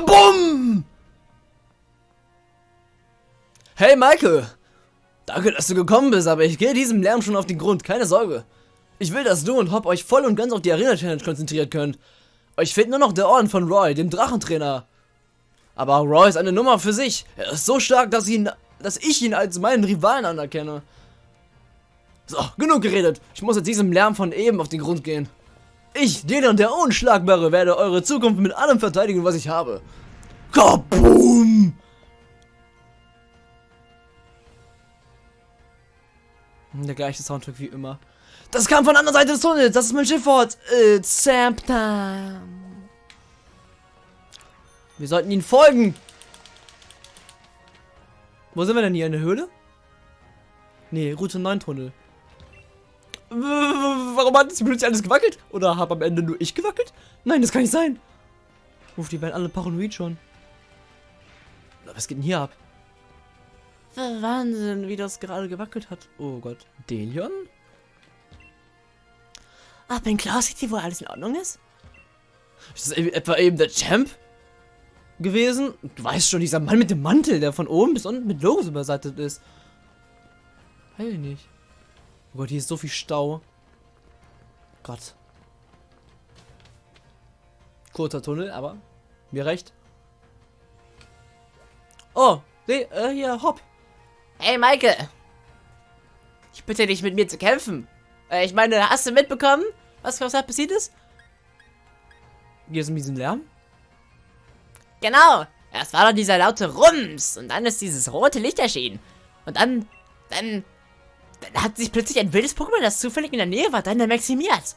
Kabum! Hey Michael! Danke, dass du gekommen bist, aber ich gehe diesem Lärm schon auf den Grund, keine Sorge. Ich will, dass du und Hop euch voll und ganz auf die Arena-Challenge konzentriert könnt. Euch fehlt nur noch der Orden von Roy, dem Drachentrainer. Aber Roy ist eine Nummer für sich. Er ist so stark, dass, ihn, dass ich ihn als meinen Rivalen anerkenne. So, genug geredet. Ich muss jetzt diesem Lärm von eben auf den Grund gehen. Ich, Delion der Unschlagbare, werde eure Zukunft mit allem verteidigen, was ich habe. Kaboom! Der gleiche Soundtrack wie immer. Das kam von der anderen Seite des Tunnels. Das ist mein Schiffwort. It's Time. Wir sollten ihn folgen. Wo sind wir denn hier? In der Höhle? Nee, Route 9 Tunnel. Warum hat jetzt plötzlich alles gewackelt? Oder habe am Ende nur ich gewackelt? Nein, das kann nicht sein. Uff, die werden alle paranoid schon. Was geht denn hier ab? Wahnsinn, wie das gerade gewackelt hat. Oh Gott. Delion? Ach, in Cloud City, wo alles in Ordnung ist? Ist das etwa eben der Champ gewesen? Du weißt schon, dieser Mann mit dem Mantel, der von oben bis unten mit Logos übersattet ist. Heil nicht. Oh Gott, hier ist so viel Stau. Gott. Kurzer Tunnel, aber mir recht. Oh, seh, äh, hier, hopp. Hey, Maike. Ich bitte dich, mit mir zu kämpfen. Äh, ich meine, hast du mitbekommen, was, da passiert ist? Hier ist ein bisschen Lärm. Genau. Erst war da dieser laute Rums und dann ist dieses rote Licht erschienen. Und dann, dann, dann hat sich plötzlich ein wildes Pokémon, das zufällig in der Nähe war, dann maximiert.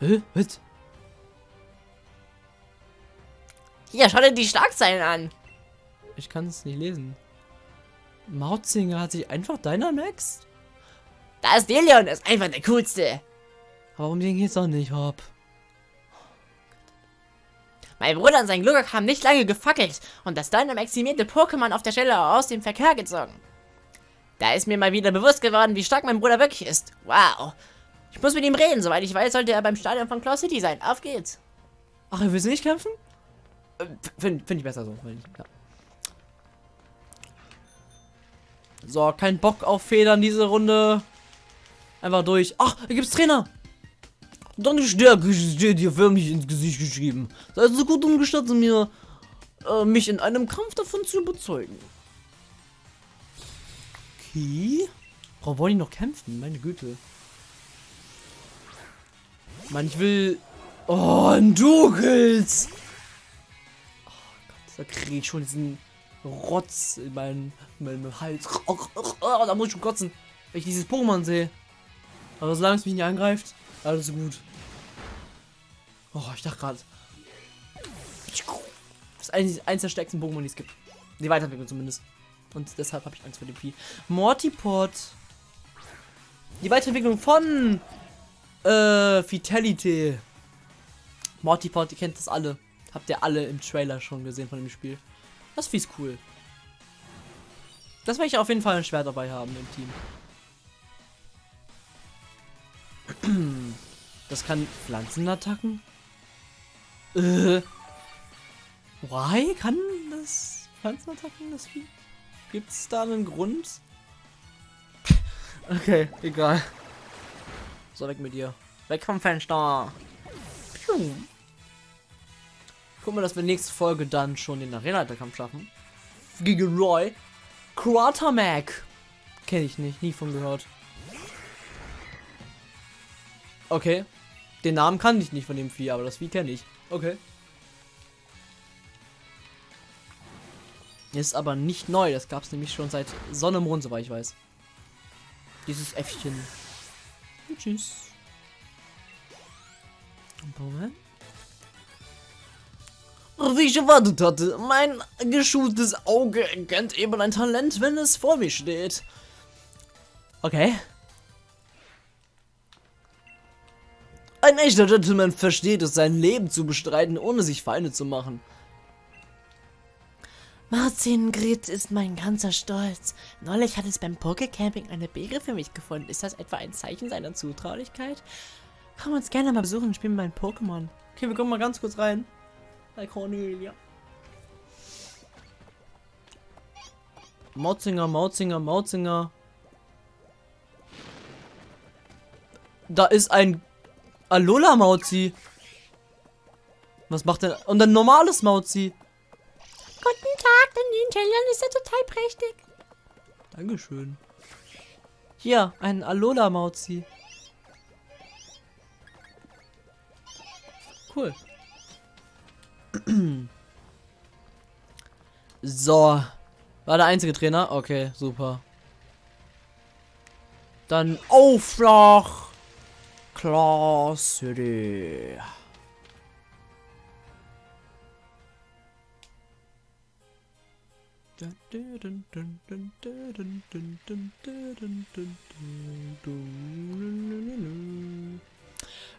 Hä? Was? Hier, schau dir die Schlagzeilen an. Ich kann es nicht lesen. Mautzinger hat sich einfach Dynamax? Da ist Delion, ist einfach der coolste. Warum den geht's doch nicht, Hopp? Mein Bruder und sein Glurak haben nicht lange gefackelt und das Dynamaximierte Pokémon auf der Stelle aus dem Verkehr gezogen. Da ist mir mal wieder bewusst geworden, wie stark mein Bruder wirklich ist. Wow. Ich muss mit ihm reden. Soweit ich weiß, sollte er beim Stadion von Cloud City sein. Auf geht's. Ach, er will nicht kämpfen? Äh, Finde find ich besser so. Ja. So, kein Bock auf Federn diese Runde. Einfach durch. Ach, hier gibt's Trainer. Deine Stärke steht dir förmlich ins Gesicht geschrieben. Sei so gut und gestatte mir, äh, mich in einem Kampf davon zu überzeugen. Okay. Warum wollen die noch kämpfen? Meine Güte. Mann, ich will... Oh, ein Dugels! Oh Gott, da kriege ich schon diesen Rotz in meinen, in meinen Hals. Oh, oh, oh, da muss ich schon kotzen, wenn ich dieses Pokémon sehe. Aber solange es mich nicht angreift, alles gut. Oh, ich dachte gerade. Das ist eines, eines der stärksten Pokémon, die es gibt. Die Weiterentwicklung zumindest. Und deshalb habe ich Angst vor dem Vieh. Mortipod. Die Weiterentwicklung von äh, Vitality. Mortipod, ihr kennt das alle. Habt ihr alle im Trailer schon gesehen von dem Spiel. Das Vieh ist cool. Das werde ich auf jeden Fall ein Schwert dabei haben im Team. Das kann Pflanzenattacken? Äh. Why? Kann das Pflanzenattacken das Vieh? Gibt es da einen Grund? okay, egal. So, weg mit dir. Weg vom Fenster. Piu. Guck mal, dass wir nächste Folge dann schon den Arena-Kampf schaffen. Gegen Roy. Quatermac. Kenne ich nicht, nie von gehört. Okay. Den Namen kann ich nicht von dem Vieh, aber das Vieh kenne ich. Okay. Ist aber nicht neu, das gab es nämlich schon seit Sonne Mond, soweit ich weiß. Dieses Äffchen. Tschüss. Moment. Wie ich erwartet hatte, mein geschultes Auge erkennt eben ein Talent, wenn es vor mir steht. Okay. Ein echter Gentleman versteht es, sein Leben zu bestreiten, ohne sich Feinde zu machen. Martin Grit ist mein ganzer Stolz. Neulich hat es beim Pokecamping eine Beere für mich gefunden. Ist das etwa ein Zeichen seiner Zutraulichkeit? Komm uns gerne mal besuchen und spielen mein Pokémon. Okay, wir kommen mal ganz kurz rein. Bei Cornelia. Mautzinger, Mautzinger, Mautzinger. Da ist ein Alola Mauzi. Was macht denn? Und ein normales Mauzi. Der Ninja ist ja total prächtig. Dankeschön. Hier, ein Alola Mauzi. Cool. So. War der einzige Trainer? Okay, super. Dann Aufschlag. Class City.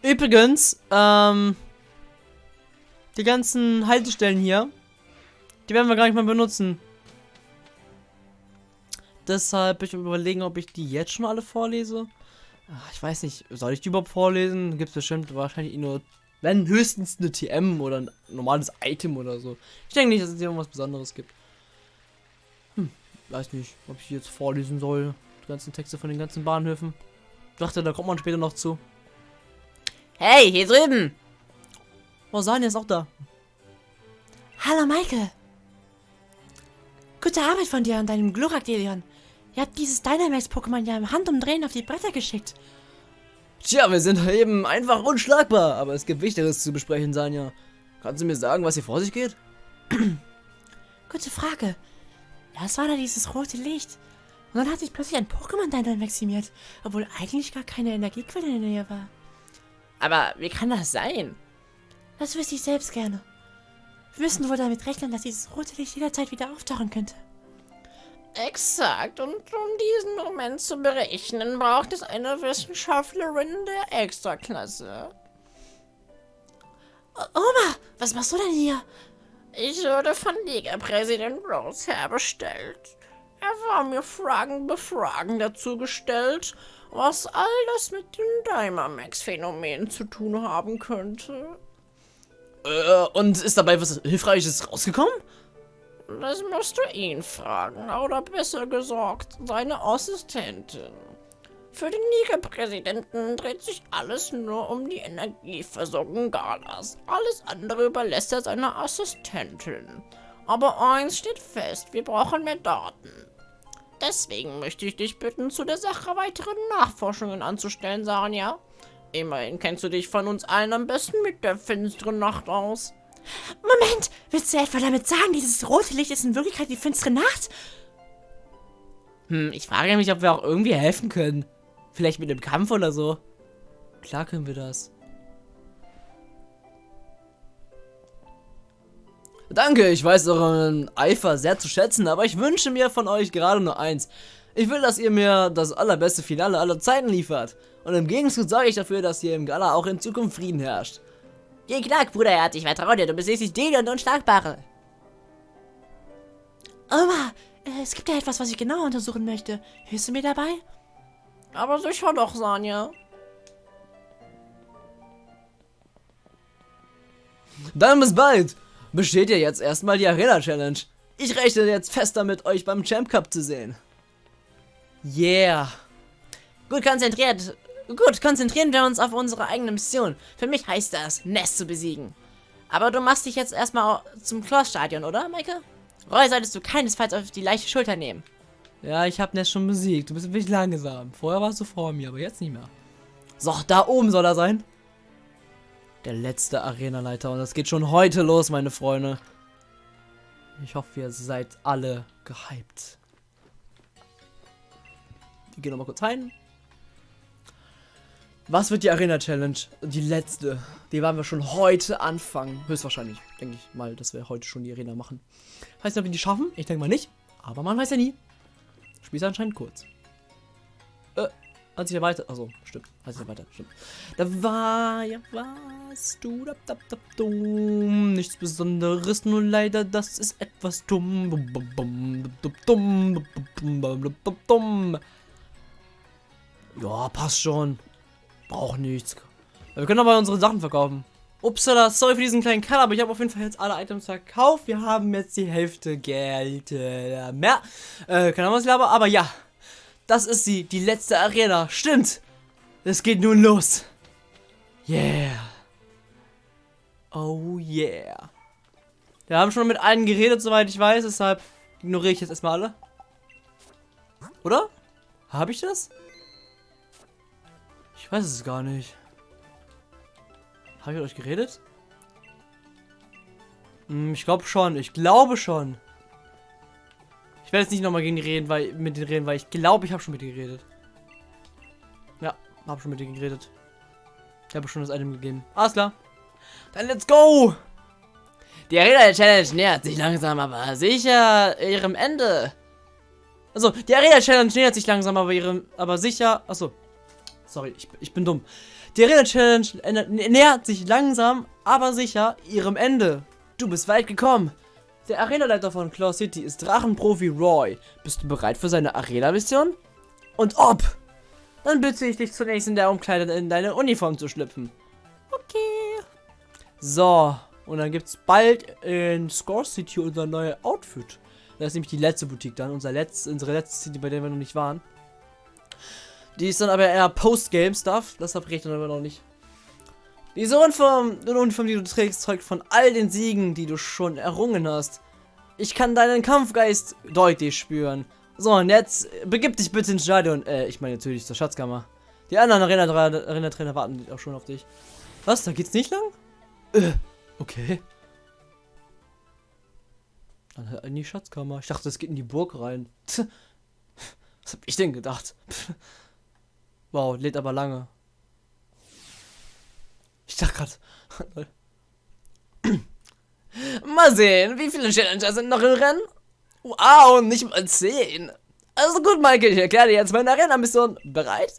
Übrigens, ähm, die ganzen Haltestellen hier, die werden wir gar nicht mehr benutzen. Deshalb ich überlegen, ob ich die jetzt schon alle vorlese. Ach, ich weiß nicht, soll ich die überhaupt vorlesen? Gibt es bestimmt wahrscheinlich nur, wenn höchstens eine TM oder ein normales Item oder so. Ich denke nicht, dass es hier irgendwas Besonderes gibt. Weiß nicht, ob ich jetzt vorlesen soll. Die ganzen Texte von den ganzen Bahnhöfen. Ich dachte, da kommt man später noch zu. Hey, hier drüben. Oh, Sanja ist auch da. Hallo, Michael. Gute Arbeit von dir und deinem Glurak, Delion. Ihr habt dieses Dynamax-Pokémon ja im Handumdrehen auf die Bretter geschickt. Tja, wir sind eben einfach unschlagbar, aber es gibt Wichtigeres zu besprechen, Sanja. Kannst du mir sagen, was hier vor sich geht? Gute Frage. Ja, es war da dieses rote Licht. Und dann hat sich plötzlich ein Pokémon Dynamaximiert, obwohl eigentlich gar keine Energiequelle in der Nähe war. Aber wie kann das sein? Das wüsste ich selbst gerne. Wir müssen wohl damit rechnen, dass dieses rote Licht jederzeit wieder auftauchen könnte. Exakt. Und um diesen Moment zu berechnen, braucht es eine Wissenschaftlerin der Extraklasse. O Oma, was machst du denn hier? Ich wurde von Liga-Präsident Rose herbestellt. Er war mir Fragen befragen dazu gestellt, was all das mit dem Dynamax-Phänomen zu tun haben könnte. Äh, und ist dabei was Hilfreiches rausgekommen? Das musst du ihn fragen, oder besser gesagt, seine Assistentin. Für den Liga-Präsidenten dreht sich alles nur um die Energieversorgung Galas. Alles andere überlässt er seiner Assistentin. Aber eins steht fest, wir brauchen mehr Daten. Deswegen möchte ich dich bitten, zu der Sache weitere Nachforschungen anzustellen, Sanja. Immerhin kennst du dich von uns allen am besten mit der finsteren Nacht aus. Moment, willst du etwa damit sagen, dieses rote Licht ist in Wirklichkeit die finstere Nacht? Hm, ich frage mich, ob wir auch irgendwie helfen können. Vielleicht mit dem Kampf oder so. Klar können wir das. Danke, ich weiß euren Eifer sehr zu schätzen, aber ich wünsche mir von euch gerade nur eins. Ich will, dass ihr mir das allerbeste Finale aller Zeiten liefert. Und im Gegenzug sorge ich dafür, dass hier im Gala auch in Zukunft Frieden herrscht. Geh knack, Bruderherz, ich vertraue dir, du bist schließlich den und Unschlagbare. Oma, äh, es gibt ja etwas, was ich genau untersuchen möchte. Hilfst du mir dabei? Aber sicher doch, Sanja. Dann bis bald. Besteht ihr jetzt erstmal die Arena Challenge. Ich rechne jetzt fest damit, euch beim Champ Cup zu sehen. Yeah. Gut konzentriert. Gut, konzentrieren wir uns auf unsere eigene Mission. Für mich heißt das, Nest zu besiegen. Aber du machst dich jetzt erstmal zum Kloss-Stadion, oder, Maike? Roy solltest du keinesfalls auf die leichte Schulter nehmen. Ja, ich hab Nest schon besiegt. Du bist bisschen langsam. Vorher warst du vor mir, aber jetzt nicht mehr. So, da oben soll er sein. Der letzte Arenaleiter. Und das geht schon heute los, meine Freunde. Ich hoffe, ihr seid alle gehypt. Wir gehen nochmal kurz rein. Was wird die Arena Challenge? Die letzte. Die werden wir schon heute anfangen. Höchstwahrscheinlich. Denke ich mal, dass wir heute schon die Arena machen. Heißt ob wir die schaffen? Ich denke mal nicht. Aber man weiß ja nie. Spiel ist anscheinend kurz. Äh, hat sich ja weiter. Also, stimmt. Hat sich ja weiter. Stimmt. Da war ja was. Du, da, da, da, dumm. Nichts Besonderes, nur leider, das ist etwas dumm. Dumm, dumm, dumm, dumm, dumm, dumm. Ja, passt schon. Braucht nichts. Wir können aber unsere Sachen verkaufen. Upsala, sorry für diesen kleinen Cut, aber ich habe auf jeden Fall jetzt alle Items verkauft. Wir haben jetzt die Hälfte Geld äh, mehr. Äh, keine Ahnung, was ich laber, aber ja. Das ist sie, die letzte Arena. Stimmt. Es geht nun los. Yeah. Oh yeah. Wir haben schon mit allen geredet, soweit ich weiß, deshalb ignoriere ich jetzt erstmal alle. Oder? Habe ich das? Ich weiß es gar nicht. Habe ich mit euch geredet? Hm, ich glaube schon. Ich glaube schon. Ich werde jetzt nicht nochmal gegen die reden, weil mit denen reden, weil ich glaube, ich habe schon mit denen geredet. Ja, habe schon mit denen geredet. Ich habe schon das Item gegeben. Alles klar. Dann let's go! Die Arena Challenge nähert sich langsam, aber sicher ihrem Ende. Also, die Arena Challenge nähert sich langsam, aber ihrem, aber sicher. Achso. Sorry, ich, ich bin dumm. Die Arena Challenge nähert sich langsam, aber sicher ihrem Ende. Du bist weit gekommen. Der Arenaleiter von Claw City ist Drachenprofi Roy. Bist du bereit für seine Arena-Mission? Und ob? Dann bitte ich dich zunächst in der Umkleide in deine Uniform zu schlüpfen. Okay. So, und dann gibt es bald in Score City unser neues Outfit. Das ist nämlich die letzte Boutique dann, unser letzt, unsere letzte City, bei der wir noch nicht waren. Die ist dann aber eher Post-Game-Stuff. Das verrät aber noch nicht. Diese Uniform, die Uniform, die du trägst, zeugt von all den Siegen, die du schon errungen hast. Ich kann deinen Kampfgeist deutlich spüren. So, und jetzt begib dich bitte ins Stadion. Äh, ich meine natürlich zur Schatzkammer. Die anderen Arena-Trainer Arena warten auch schon auf dich. Was? Da geht's nicht lang? Äh, okay. Dann halt in die Schatzkammer. Ich dachte, es geht in die Burg rein. Was hab ich denn gedacht? Wow, lädt aber lange. Ich dachte gerade. mal sehen, wie viele Challenger sind noch im Rennen? Wow, nicht mal 10. Also gut, Michael, ich erkläre dir jetzt meine Arena-Mission. Bereit?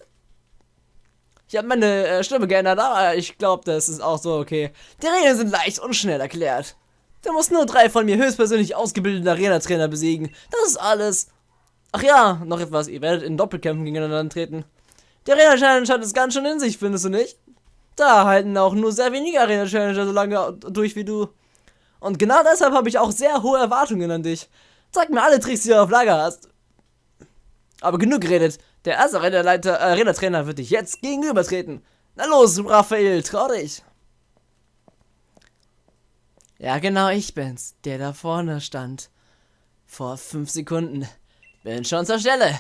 Ich habe meine äh, Stimme geändert, aber ich glaube, das ist auch so okay. Die Regeln sind leicht und schnell erklärt. Du musst nur drei von mir höchstpersönlich ausgebildeten Arena-Trainer besiegen. Das ist alles. Ach ja, noch etwas. Ihr werdet in Doppelkämpfen gegeneinander antreten. Die Arena-Challenge hat es ganz schön in sich, findest du nicht? Da halten auch nur sehr wenige Arena-Challenger so lange durch wie du. Und genau deshalb habe ich auch sehr hohe Erwartungen an dich. Zeig mir alle Tricks, die du auf Lager hast. Aber genug geredet. Der erste Arena-Trainer wird dich jetzt gegenübertreten. Na los, Raphael, trau dich. Ja, genau, ich bin's, der da vorne stand. Vor fünf Sekunden. Bin schon zur Stelle.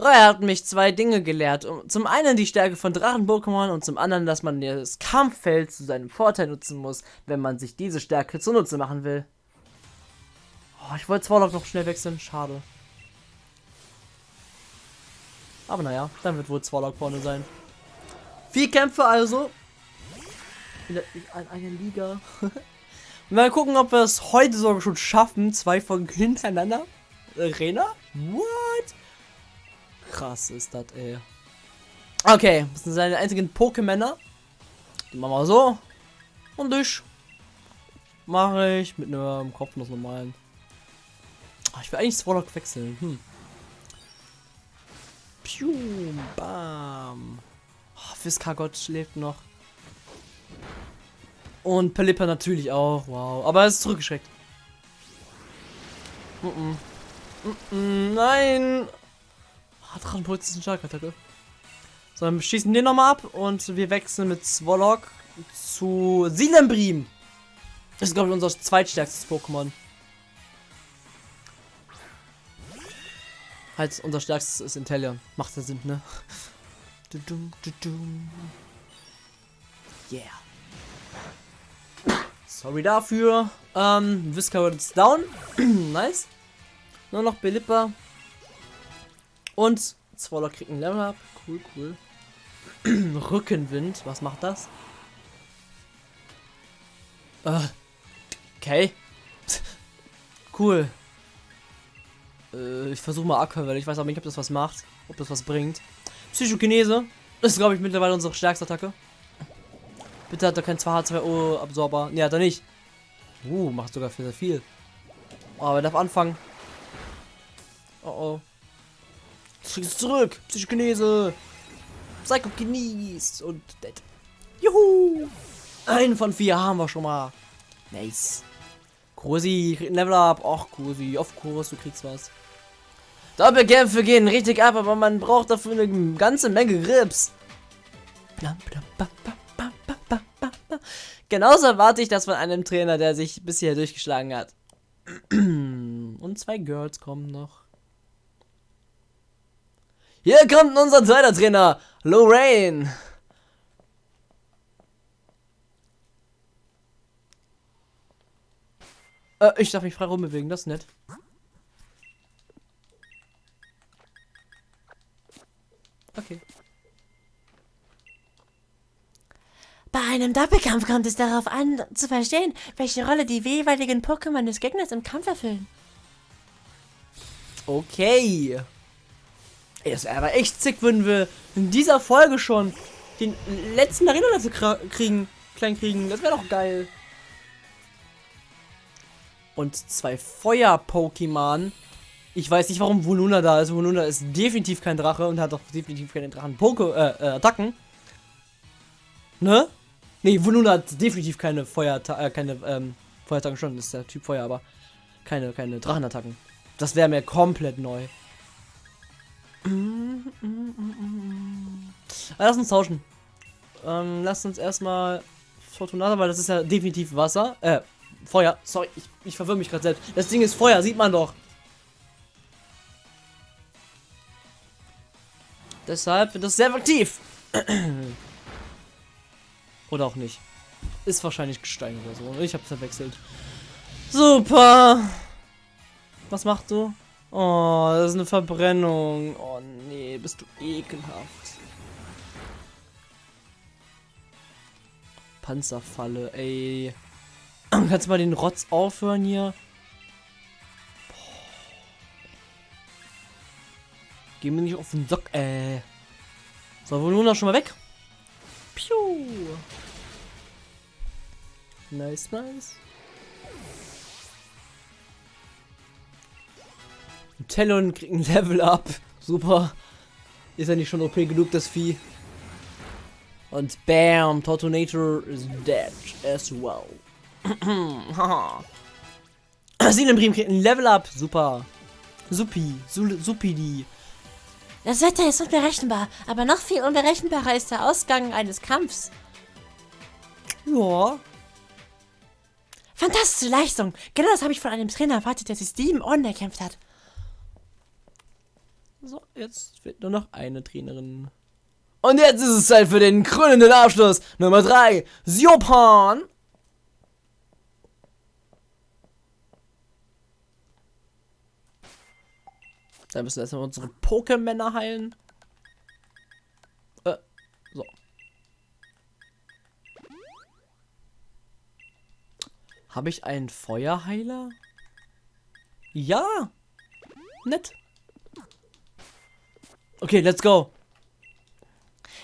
Roy hat mich zwei Dinge gelehrt. Zum einen die Stärke von Drachen-Pokémon und zum anderen, dass man das Kampffeld zu seinem Vorteil nutzen muss, wenn man sich diese Stärke zunutze machen will. Oh, ich wollte Zwar noch schnell wechseln. Schade. Aber naja, dann wird wohl Zwar vorne sein. Vier Kämpfe also. In einer Liga. Mal gucken, ob wir es heute sogar schon schaffen. Zwei Folgen hintereinander. Arena? What? Krass ist das, ey. Okay, das sind seine einzigen Pokémänner. Die machen wir so. Und ich mache ich mit einem Kopf noch normalen. Oh, ich will eigentlich Swallow wechseln. Hm. Piu, bam. Oh, Fiskagott schläft noch. Und Pelipper natürlich auch. Wow. Aber er ist zurückgeschreckt. Mm -mm. Mm nein. Drachenpuls ist eine Schalkattacke. So, dann schießen den nochmal ab und wir wechseln mit Swallock zu Silembrim. Das ist, glaube ich, unser zweitstärkstes Pokémon. Halt, unser stärkstes ist Intellion. Macht ja Sinn, ne? Yeah. Sorry dafür. Ähm, Visca ist down. nice. Nur noch Belipper. Und Zwoller kriegt ein Level up. Cool, cool. Rückenwind. Was macht das? Uh, okay. cool. Äh, ich versuche mal Aqua, ich weiß aber nicht, ob das was macht. Ob das was bringt. Psychokinese. Das ist, glaube ich, mittlerweile unsere stärkste Attacke. Bitte hat er keinen 2H2O-Absorber. Ne, hat er nicht. Uh, macht sogar sehr viel. Aber er darf anfangen. Oh oh. Kriegst zurück. Psychokinese. Psychokinese. Und dead. Juhu. Einen von vier haben wir schon mal. Nice. Kursi, Level up. Ach, Kursi, auf Kurs, du kriegst was. Doppelkämpfe gehen richtig ab, aber man braucht dafür eine ganze Menge Grips. Genauso erwarte ich das von einem Trainer, der sich bisher durchgeschlagen hat. Und zwei Girls kommen noch. Hier kommt unser zweiter Trainer, Lorraine. Äh, ich darf mich frei rumbewegen, das ist nett. Okay. Bei einem Doppelkampf kommt es darauf an, zu verstehen, welche Rolle die jeweiligen Pokémon des Gegners im Kampf erfüllen. Okay. Es wäre aber echt sick, würden wir in dieser Folge schon den letzten Arena dazu kriegen, klein kriegen. Das wäre doch geil. Und zwei Feuer-Pokémon. Ich weiß nicht, warum Voluna da ist. Voluna ist definitiv kein Drache und hat doch definitiv keine Drachen-Attacken. Äh, äh, ne? Ne, Voluna hat definitiv keine Feuer, äh, keine ähm, Feuerattacken schon. Ist der Typ Feuer, aber keine, keine Drachenattacken. Das wäre mir komplett neu. Lass uns tauschen. Ähm, lass uns erstmal Fortunata, weil das ist ja definitiv Wasser. Äh, Feuer. Sorry, ich, ich verwirre mich gerade selbst. Das Ding ist Feuer, sieht man doch. Deshalb wird das sehr aktiv. oder auch nicht. Ist wahrscheinlich Gestein oder so. Ich hab's verwechselt. Super. Was machst du? Oh, das ist eine Verbrennung. Oh nee, bist du ekelhaft. Panzerfalle, ey. Kannst du mal den Rotz aufhören hier? Geh mir nicht auf den Sock, äh. So, wo nun noch schon mal weg. Piu. Nice, nice. Talon kriegt ein Level up. Super. Ist ja nicht schon OP genug, das Vieh. Und bam, Tortonator is dead as well. Sinenbrim kriegt ein Level up. Super. Supi. Supidi. Das Wetter ist unberechenbar, aber noch viel unberechenbarer ist der Ausgang eines Kampfs. Ja. Fantastische Leistung. Genau das habe ich von einem Trainer erwartet, der sich sieben Orden erkämpft hat. So, jetzt fehlt nur noch eine Trainerin. Und jetzt ist es Zeit für den krönenden Abschluss. Nummer 3, Siopan. Da müssen wir erstmal unsere Pokémänner heilen. Äh, so. Habe ich einen Feuerheiler? Ja. Nett. Okay, let's go.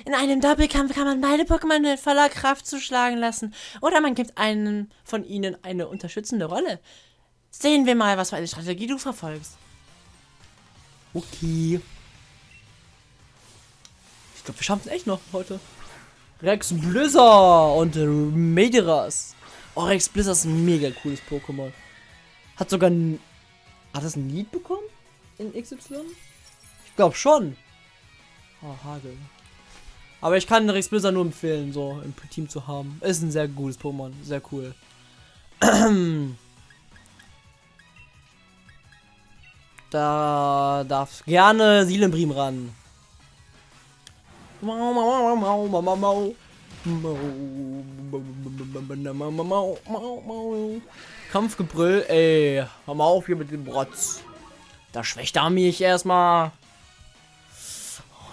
In einem Doppelkampf kann man beide Pokémon mit voller Kraft zuschlagen lassen. Oder man gibt einem von ihnen eine unterstützende Rolle. Sehen wir mal, was für eine Strategie du verfolgst. Okay. Ich glaube, wir schaffen es echt noch heute. Rex Blizzard und Mediras. Oh, Rex Blizzard ist ein mega cooles Pokémon. Hat sogar ein... Hat das ein Lied bekommen? In XY? Ich glaube schon. Oh, Hagel. Aber ich kann Rex Blizzard nur empfehlen, so im Team zu haben. Ist ein sehr gutes Pokémon. Sehr cool. da darf gerne Silenbrim ran. Kampfgebrüll, ey. Hör mal auf hier mit dem Brotz. Da schwächt er mich erstmal.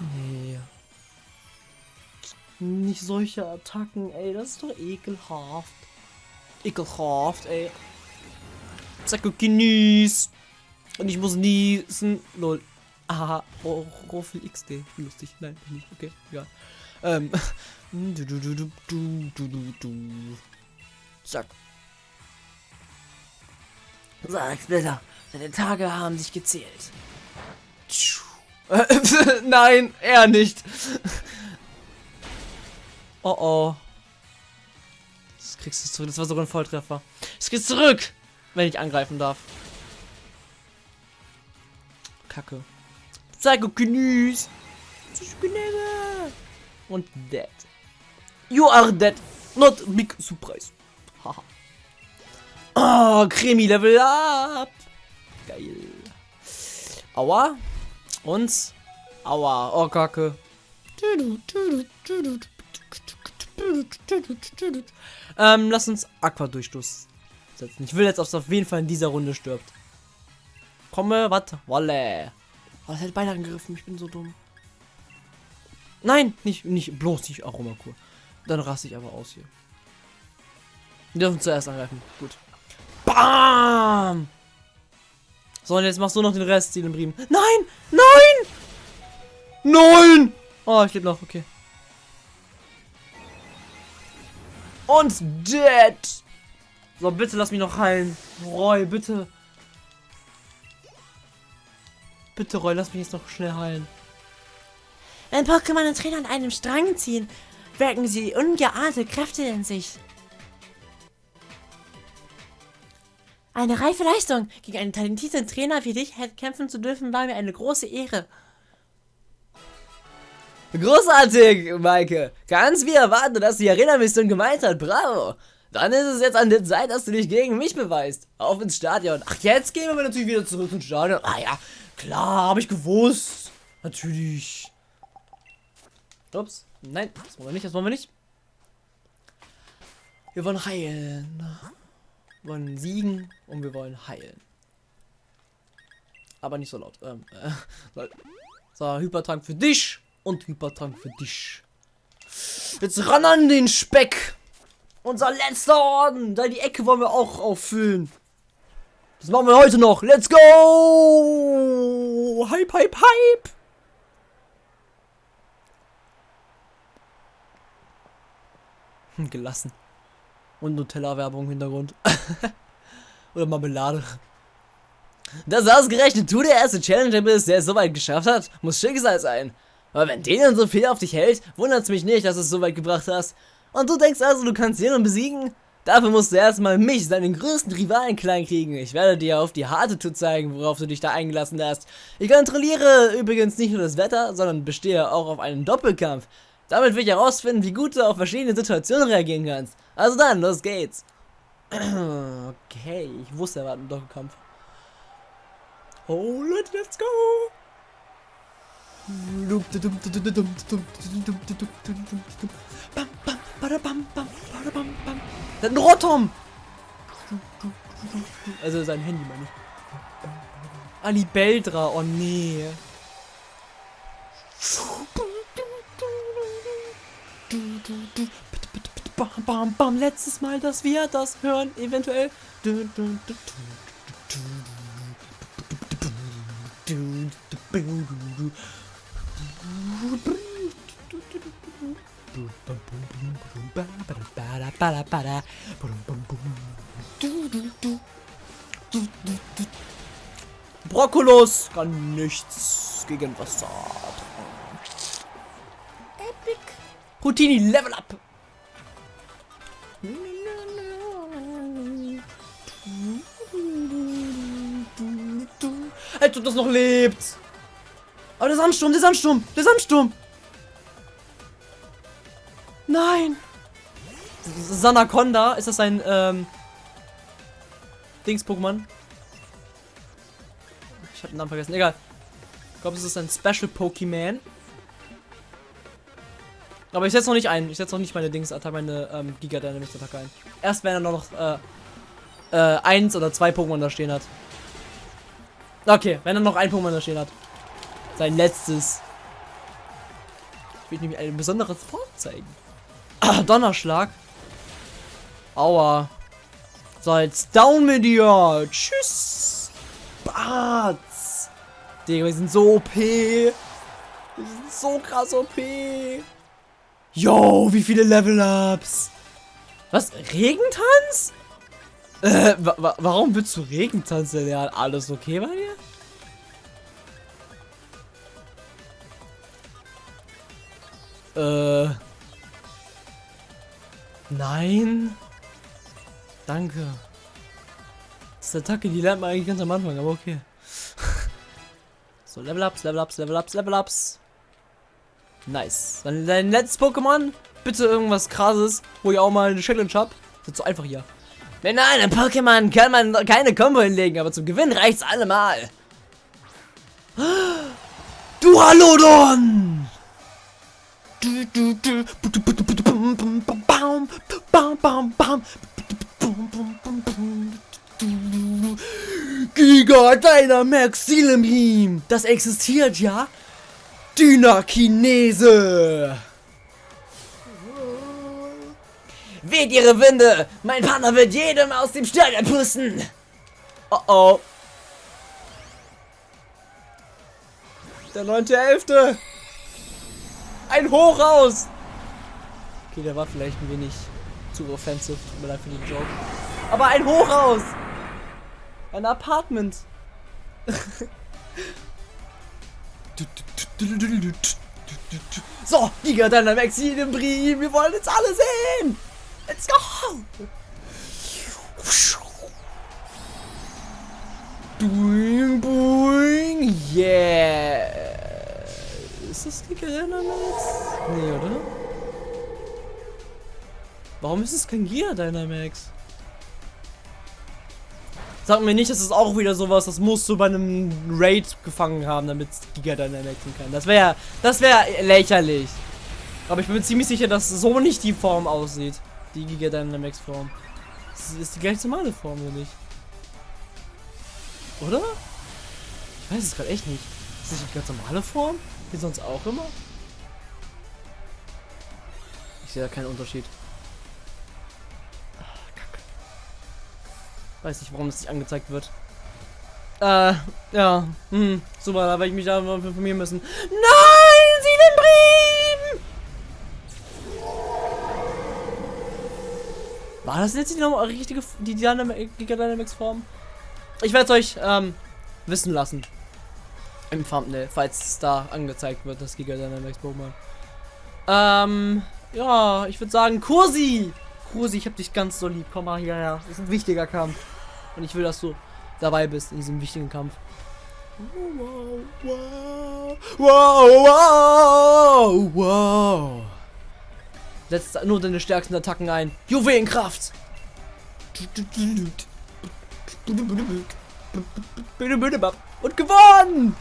Nee. Nicht solche Attacken, ey. Das ist doch ekelhaft. Ekelhaft, ey. Zacko genieß. Und ich muss niesen. Lol. Aha. Oh, Roffel XD. Lustig. Nein, nicht. Okay, ja. Ähm. Du, du, du, du, du, du, du. Zack. Sag, Splitter. Deine Tage haben sich gezählt. Nein, er nicht. Oh oh. Kriegst du es zurück. Das war sogar ein Volltreffer. Ich krieg's zurück, wenn ich angreifen darf. Kacke. Psychokinesis. Psychokinese. Und dead. You are dead. Not big surprise. Haha. Oh, Cremi Level up. Geil. Aua. Und. Aua. Oh, Kacke. Ähm, lass uns Aqua-Durchstoß setzen. Ich will jetzt, dass auf jeden Fall in dieser Runde stirbt. Komme, was? Wolle. Oh, das hätte beide angegriffen. Ich bin so dumm. Nein, nicht, nicht, bloß nicht Aromakur. Dann raste ich aber aus hier. Wir dürfen zuerst angreifen. Gut. Bam! So, und jetzt machst du noch den Rest, Riemen. Nein! Nein! Nein! Oh, ich lebe noch, okay. Und dead! So, bitte lass mich noch heilen. Roy, bitte. Bitte, Roy, lass mich jetzt noch schnell heilen. Wenn Pokémon und Trainer an einem Strang ziehen, wirken sie ungeahnte Kräfte in sich. Eine reife Leistung. Gegen einen talentierten Trainer wie dich kämpfen zu dürfen, war mir eine große Ehre. Großartig, Maike. Ganz wie erwartet, dass die Arena-Mission gemeint hat. Bravo. Dann ist es jetzt an der Zeit, dass du dich gegen mich beweist. Auf ins Stadion. Ach, jetzt gehen wir natürlich wieder zurück ins Stadion. Ah ja, klar, habe ich gewusst. Natürlich. Ups. Nein, das wollen wir nicht, das wollen wir nicht. Wir wollen heilen. Wir wollen siegen und wir wollen heilen. Aber nicht so laut. Ähm, äh, so, Hypertrank für dich und Hypertrank für dich. Jetzt ran an den Speck. Unser letzter Orden. Da die Ecke wollen wir auch auffüllen. Das machen wir heute noch. Let's go! Hype, hype, hype! Hm, gelassen. Und Nutella-Werbung im Hintergrund. Oder Marmelade. Dass ausgerechnet du der erste Challenger bist, der es so weit geschafft hat, muss Schicksal sein. Aber wenn denen so viel auf dich hält, wundert es mich nicht, dass du es so weit gebracht hast. Und du denkst also, du kannst ihn besiegen? Dafür musst du erstmal mich, seinen größten Rivalen, klein kriegen. Ich werde dir auf die harte Tour zeigen, worauf du dich da eingelassen hast. Ich kontrolliere übrigens nicht nur das Wetter, sondern bestehe auch auf einen Doppelkampf. Damit will ich herausfinden, wie gut du auf verschiedene Situationen reagieren kannst. Also dann, los geht's. Okay, ich wusste, er war ein Doppelkampf. Oh, Leute, let's go! Einen Rotom! Also sein Handy meine ich. Alibeldra, oh nee. Bam, bam, bam, letztes Mal, dass wir das hören, eventuell. Brokkolos kann nichts gegen Wasser. Epic. Houdini, Level Up. Als ob das noch lebt. Aber der Sandsturm, der Sandsturm, der Sandsturm. Nein. Sanaconda, ist das ein ähm, Dings-Pokémon? Ich habe den Namen vergessen. Egal. Ich glaube, es ist ein Special Pokémon. Aber ich setze noch nicht ein. Ich setze noch nicht meine Dings-Attacke, meine ähm, Giga Dynamics-Attacke ein. Erst wenn er noch äh, äh, eins oder zwei Pokémon da stehen hat. Okay, wenn er noch ein Pokémon da stehen hat. Sein letztes. Ich will nämlich ein besonderes vorzeigen. Ah, Donnerschlag. Aua. So, jetzt down mit dir. Tschüss. Bats. Digga, wir sind so OP. Wir sind so krass OP. Yo, wie viele Level-Ups. Was? Regentanz? Äh, wa wa warum willst du Regentanz lernen? Alles okay bei dir? Äh. Nein. Danke. Das ist eine Attacke, die lernt man eigentlich ganz am Anfang, aber okay. so, Level Ups, Level Ups, Level Ups, Level Ups. Nice. Dann dein letztes Pokémon. Bitte irgendwas krasses, wo ich auch mal eine Challenge hab. Das ist so einfach hier. Mit einem Pokémon kann man keine Combo hinlegen, aber zum Gewinn reicht's allemal. Du Halodon! Giga Dynamax Silembeam! Das existiert ja? Dynakinese! Weht ihre Winde! Mein Partner wird jedem aus dem Stadion pusten! Oh oh. Der neunte Elfte! Ein Hochhaus! Okay, der war vielleicht ein wenig zu offensive. Tut mir leid für den Joke. Aber ein Hochhaus! Ein Apartment! so, Giga Dynamax im Brie, wir wollen jetzt alle sehen! Let's go! Boing, boing, yeah! Ist das Giga Dynamax? Nee, oder? Warum ist es kein Giga Dynamax? Sag mir nicht, das ist auch wieder sowas, das musst du bei einem Raid gefangen haben, damit es Giga Dynamaxen kann. Das wäre das wäre lächerlich. Aber ich bin mir ziemlich sicher, dass so nicht die Form aussieht. Die Giga Dynamax Form. Das ist die gleich normale Form, oder nicht? Oder? Ich weiß es gerade echt nicht. Ist das nicht die ganz normale Form? Wie sonst auch immer? Ich sehe da keinen Unterschied. Weiß nicht, warum das nicht angezeigt wird. Äh, ja. Hm, super, da werde ich mich da informieren müssen. Nein, Sielenbrim! War das jetzt die richtige, die Giga Dynamics Form? Ich werde es euch, ähm, wissen lassen. Im Thumbnail, falls es da angezeigt wird, das Giga Dynamics Pokémon. Ähm, ja, ich würde sagen, Kursi! Kursi, ich hab dich ganz so lieb. Komm mal hierher. Das ist ein wichtiger Kampf. Und ich will, dass du dabei bist in diesem wichtigen Kampf. Wow, wow, wow, wow, wow. Setz nur deine stärksten Attacken ein. Juwelenkraft! Und gewonnen!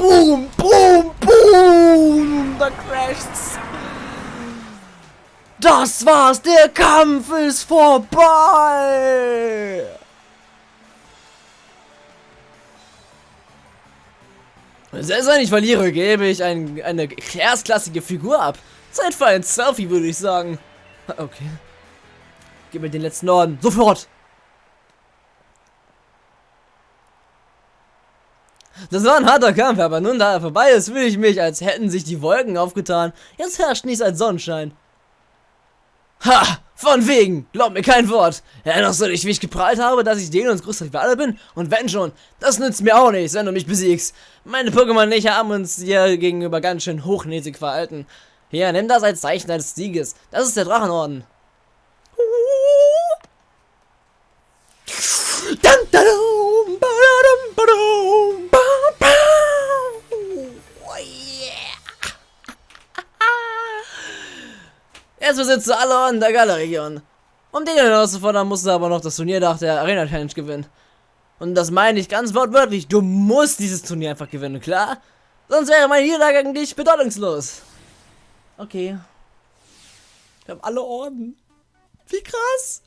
Boom, boom, boom! Da crasht's! Das war's, der Kampf ist vorbei! Selbst wenn ich verliere, gebe ich ein, eine erstklassige Figur ab. Zeit für ein Selfie, würde ich sagen. Okay. Gib mir den letzten Orden. Sofort! Das war ein harter Kampf, aber nun da er vorbei ist, fühle ich mich, als hätten sich die Wolken aufgetan. Jetzt herrscht nichts als Sonnenschein. Ha! Von wegen! Glaub mir kein Wort! Erinnerst du dich, wie ich geprahlt habe, dass ich Denos größter Rivale bin? Und wenn schon, das nützt mir auch nichts, wenn du mich besiegst. Meine Pokémon nicht haben uns dir gegenüber ganz schön hochnäsig verhalten. Hier, nimm das als Zeichen deines Sieges. Das ist der Drachenorden. Du alle Orden der Galeregion. Um den herauszufordern, musst du aber noch das Turnier nach der Arena Challenge gewinnen. Und das meine ich ganz wortwörtlich. Du musst dieses Turnier einfach gewinnen, klar? Sonst wäre meine Niederlage gegen dich bedeutungslos. Okay. Wir haben alle Orden. Wie krass.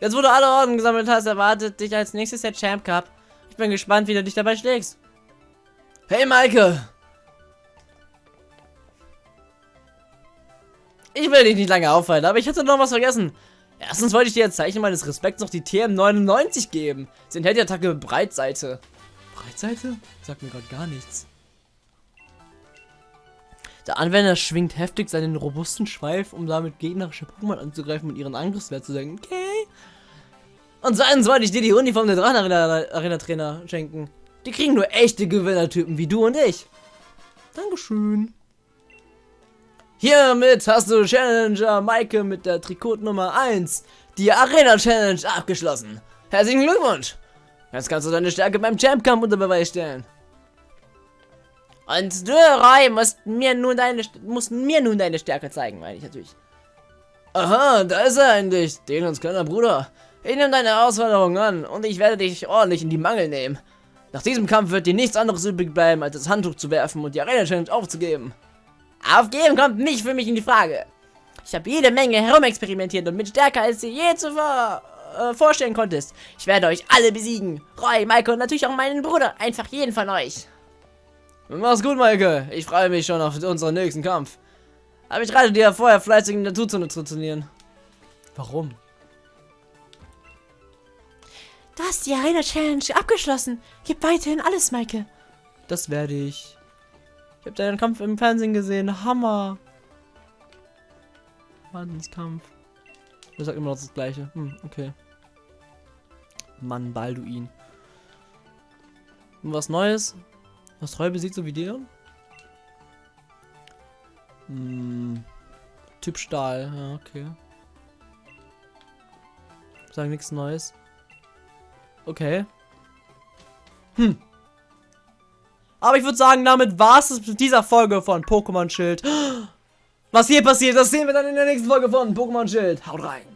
Jetzt, wo du alle Orden gesammelt hast, erwartet dich als nächstes der Champ Cup. Ich bin gespannt, wie du dich dabei schlägst. Hey, Maike. Ich will dich nicht lange aufhalten, aber ich hatte noch was vergessen. Erstens wollte ich dir als Zeichen meines Respekts noch die TM99 geben. Sie enthält die Attacke Breitseite. Breitseite? Sagt mir gerade gar nichts. Der Anwender schwingt heftig seinen robusten Schweif, um damit gegnerische Pokémon anzugreifen und ihren Angriffswert zu senken. Okay. Und zweitens wollte ich dir die Uniform der Drachen-Arena-Trainer schenken. Die kriegen nur echte Gewinnertypen wie du und ich. Dankeschön. Hiermit hast du Challenger Maike mit der Trikot Nummer 1 die Arena Challenge abgeschlossen. Herzlichen Glückwunsch! Jetzt kannst du deine Stärke beim Champ Kampf unter Beweis stellen. Und du, Roy, musst mir nun deine, musst mir nun deine Stärke zeigen, meine ich natürlich. Aha, da ist er endlich, Delons kleiner Bruder. Ich nehme deine Herausforderung an und ich werde dich ordentlich in die Mangel nehmen. Nach diesem Kampf wird dir nichts anderes übrig bleiben, als das Handtuch zu werfen und die Arena Challenge aufzugeben. Aufgeben kommt nicht für mich in die Frage. Ich habe jede Menge herumexperimentiert und bin stärker, als ihr je zuvor äh, vorstellen konntest. Ich werde euch alle besiegen. Roy, Maike und natürlich auch meinen Bruder. Einfach jeden von euch. Mach's gut, Maike. Ich freue mich schon auf unseren nächsten Kampf. Aber ich rate dir vorher fleißig in der Tutzone zu trainieren. Warum? Du hast die Arena Challenge abgeschlossen. Gib weiterhin alles, Maike. Das werde ich. Ich habe deinen Kampf im Fernsehen gesehen. Hammer. Wahnsinnskampf. Er sagt immer noch das gleiche. Hm, okay. Mann, Balduin. Und was Neues? Was treu besiegt so wie dir? Hm. Typ Stahl, ja, okay. Sagen nichts Neues. Okay. Hm. Aber ich würde sagen, damit war es mit dieser Folge von Pokémon Schild. Was hier passiert, das sehen wir dann in der nächsten Folge von Pokémon Schild. Haut rein.